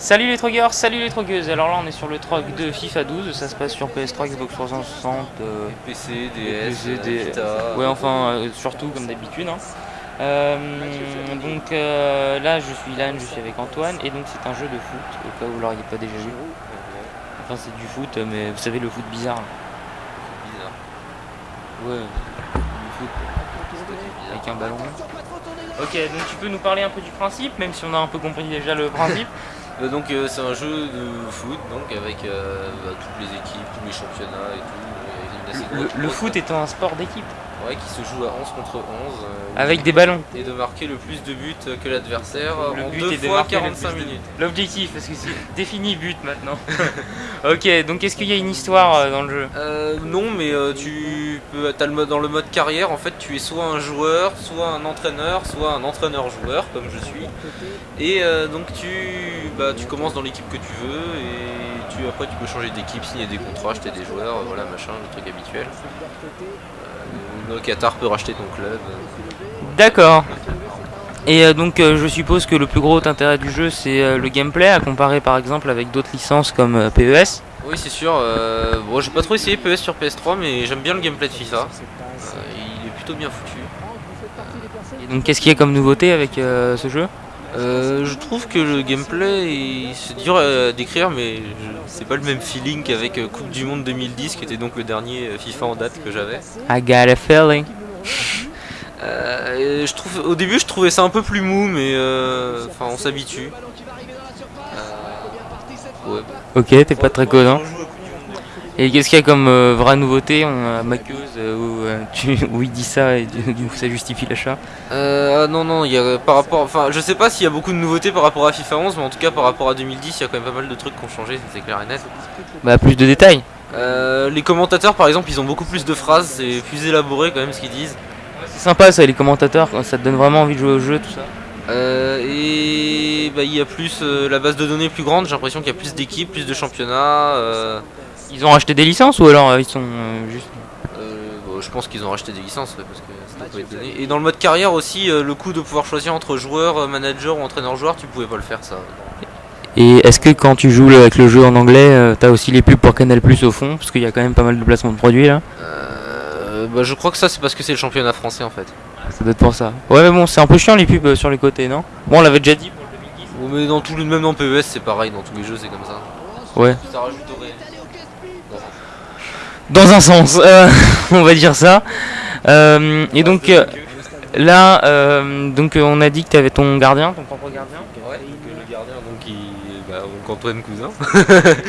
Salut les trogueurs, salut les trogueuses. Alors là, on est sur le trog de FIFA 12. Ça se passe sur PS3, Xbox 360, euh, PC, DS, PC, DS. Vita. ouais, enfin, euh, surtout comme d'habitude. hein. Euh, donc euh, là, je suis Lan, je suis avec Antoine, et donc c'est un jeu de foot, au cas où vous l'auriez pas déjà vu. Enfin, c'est du foot, mais vous savez, le foot bizarre. là. Bizarre. Ouais, du foot avec un ballon. Ok, donc tu peux nous parler un peu du principe, même si on a un peu compris déjà le principe. Euh, donc euh, c'est un jeu de foot donc avec euh, bah, toutes les équipes, tous les championnats et tout. Le, foot étant un sport d'équipe, ouais, qui se joue à 11 contre 11. euh, avec des ballons. Et de marquer le plus de buts que l'adversaire en but deux est de fois marquer le 45 plus de- minutes. L'objectif, parce que c'est défini but maintenant. ok, donc est-ce qu'il y a une histoire euh, dans le jeu? Euh, non, mais euh, tu peux, t'as le dans le mode carrière, en fait, tu es soit un joueur, soit un entraîneur, soit un entraîneur-joueur, comme je suis. Et euh, donc tu, bah, tu commences dans l'équipe que tu veux, et tu, après tu peux changer d'équipe, signer des contrats, acheter des joueurs, euh, voilà, machin, le truc habituel. Euh, le Qatar peut racheter ton club. D'accord. Et euh, donc euh, je suppose que le plus gros intérêt du jeu c'est le gameplay à comparer par exemple avec d'autres licences comme PES. Oui, c'est sûr. euh, bon, j'ai pas trop essayé PS sur PS3, mais j'aime bien le gameplay de FIFA. Il est plutôt bien foutu. Et donc qu'est-ce qu'il y a comme nouveauté avec ce jeu? Euh, je trouve que le gameplay, c'est dur à décrire, mais c'est pas le même feeling qu'avec euh, Coupe du Monde 2010, qui était donc le dernier euh, FIFA en date que j'avais. I got a feeling. Euh, je trouve, au début, je trouvais ça un peu plus mou, mais euh, enfin, on s'habitue. Ouais. Ok, t'es pas très connard. Et qu'est-ce qu'il y a comme euh, vraie nouveauté On a euh, où, euh, tu- où il dit ça et du coup ça justifie l'achat? Euh, ah non, non, il y a par rapport, enfin, je sais pas s'il y a beaucoup de nouveautés par rapport à FIFA 11, mais en tout cas par rapport à 2010, il y a quand même pas mal de trucs qui ont changé, c'est clair et net. Bah plus de détails. Euh, les commentateurs, par exemple, ils ont beaucoup plus de phrases, c'est plus élaboré quand même ce qu'ils disent. C'est sympa ça les commentateurs, ça te donne vraiment envie de jouer au jeu tout ça. Euh, et bah, il y a plus euh, la base de données est plus grande, j'ai l'impression qu'il y a plus d'équipes, plus de championnats. euh, Ils ont racheté des licences ou alors euh, ils sont euh, juste... euh, bon, je pense qu'ils ont racheté des licences ouais, parce que ça pas donné. Et dans le mode carrière aussi, euh, le coup de pouvoir choisir entre joueur, manager ou entraîneur-joueur, tu pouvais pas le faire ça. Et est-ce que quand tu joues avec le jeu en anglais, euh, t'as aussi les pubs pour Canal Plus au fond? Parce qu'il y a quand même pas mal de placements de produits là. Euh, bah, je crois que ça c'est parce que c'est le championnat français en fait. Ça doit être pour ça. Ouais mais bon c'est un peu chiant les pubs euh, sur les côtés non? Bon on l'avait déjà dit pour le 2010. Bon, mais dans tout, le- même dans PES c'est pareil, dans tous les jeux c'est comme ça. Ouais. Ça rajoute au réel. Dans un sens, euh, on va dire ça. Euh, et donc euh, là, donc on a dit que t'avais ton gardien, ton propre gardien. Ouais, donc, le gardien donc il, bah, donc Antoine Cousin.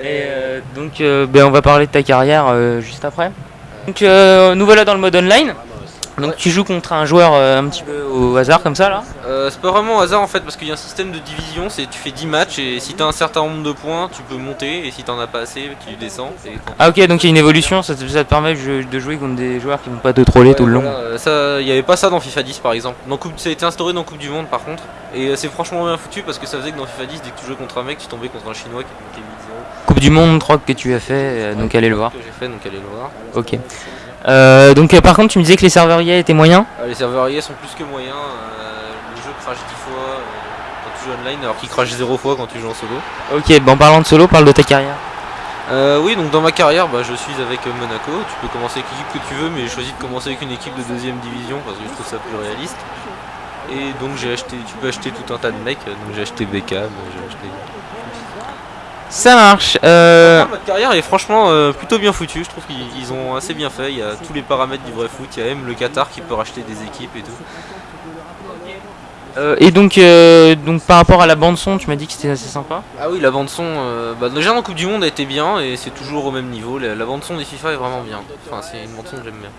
Et euh, donc ben, on va parler de ta carrière juste après. Donc euh, nous voilà dans le mode online. Donc tu joues contre un joueur euh, un petit peu au hasard comme ça là. Euh, c'est pas vraiment au hasard en fait parce qu'il y a un système de division, c'est tu fais 10 matchs et si t'as un certain nombre de points tu peux monter et si t'en as pas assez tu descends. Et Ah ok donc il y a une évolution, ça te, ça te permet de jouer contre des joueurs qui vont pas te troller tout le long. Voilà, euh, il y avait pas ça dans FIFA 10 par exemple. Dans coupe, ça a été instauré dans Coupe du Monde par contre et c'est franchement bien foutu parce que ça faisait que dans FIFA 10 dès que tu jouais contre un mec tu tombais contre un chinois qui te montait 8-0. Coupe du monde 3 que tu as fait, donc allez le voir. Que j'ai fait donc allez le voir. Ok. Euh, donc euh, par contre tu me disais que les serveurs IA étaient moyens Euh, les serveurs IA sont plus que moyens. euh, le jeu crache 10 fois quand tu joues online alors qu'il crache 0 fois quand tu joues en solo. Ok, bon en parlant de solo, parle de ta carrière. Euh, oui, donc dans ma carrière, bah, je suis avec Monaco. Tu peux commencer avec l'équipe que tu veux, mais j'ai choisi de commencer avec une équipe de deuxième division parce que je trouve ça plus réaliste. Et donc j'ai acheté, tu peux acheter tout un tas de mecs. Donc j'ai acheté Beckham, j'ai acheté. Ça marche. Euh... Ma carrière est franchement euh, plutôt bien foutue. Je trouve qu'ils ils ont assez bien fait. Il y a tous les paramètres du vrai foot. Il y a même le Qatar qui peut racheter des équipes et tout. euh, et donc, euh, donc par rapport à la bande son, tu m'as dit que c'était assez sympa. Ah oui, la bande son, euh, bah, déjà dans Coupe du Monde a été bien et c'est toujours au même niveau. La, la bande son des FIFA est vraiment bien. Enfin, c'est une bande son que j'aime bien.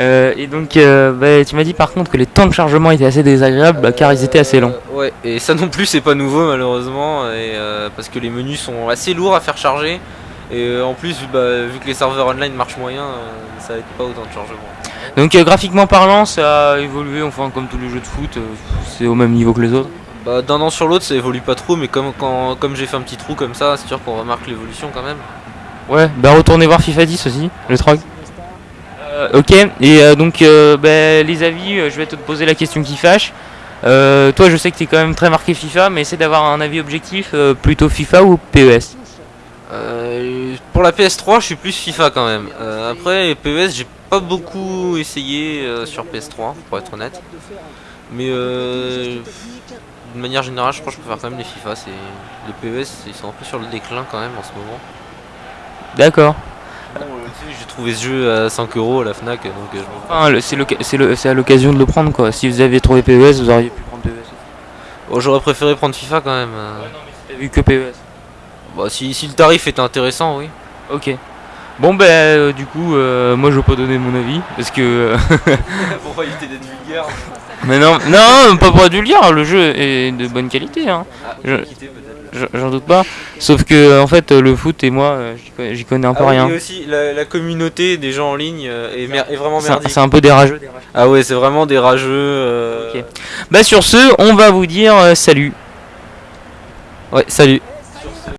Euh, et donc, euh, bah, tu m'as dit par contre que les temps de chargement étaient assez désagréables bah, car ils étaient assez longs. Euh, ouais, et ça non plus, c'est pas nouveau malheureusement, et, parce que les menus sont assez lourds à faire charger. Et en plus, bah, vu que les serveurs online marchent moyen, ça aide pas autant de chargement. Donc, graphiquement parlant, ça a évolué, enfin, comme tous les jeux de foot, c'est au même niveau que les autres bah, D'un an sur l'autre, ça évolue pas trop, mais comme, comme j'ai fait un petit trou comme ça, c'est sûr qu'on remarque l'évolution quand même. Ouais, bah retournez voir FIFA 10 aussi, le 3 ok, et euh, donc euh, bah, les avis, euh, je vais te poser la question qui fâche. Euh, toi, je sais que tu es quand même très marqué FIFA, mais essaie d'avoir un avis objectif, euh, plutôt FIFA ou PES? Euh, pour la PS3, je suis plus FIFA quand même. Euh, après, PES, j'ai pas beaucoup essayé euh, sur PS3, pour être honnête. Mais euh, de manière générale, je crois que je préfère quand même les FIFA. C'est les PES, ils sont un peu sur le déclin quand même en ce moment. D'accord. Euh, j'ai trouvé ce jeu à 5 euros à la Fnac, donc euh, je. Enfin, c'est à l'occasion de le prendre, quoi. Si vous aviez trouvé PES, vous auriez pu prendre PES. Oh, J'aurais préféré prendre FIFA quand même. euh. Vu que PES. Bah, si, si le tarif était intéressant, oui. Ok. Bon, ben, euh, du coup, euh, moi, je vais pas donner mon avis, parce que... Pourquoi éviter d'être vulgaire mais non, non, pas pour être vulgaire, le jeu est de bonne qualité, hein. Je-. J- J'en doute pas. Sauf que, en fait, le foot et moi, euh, j'y co- j'y connais un peu Ah oui, rien. et aussi, la, la communauté des gens en ligne euh, est, vraiment merdique. C'est un peu des rageux. Ah ouais, c'est vraiment des rageux. euh. Bah, sur ce, on va vous dire euh, salut. Ouais, salut.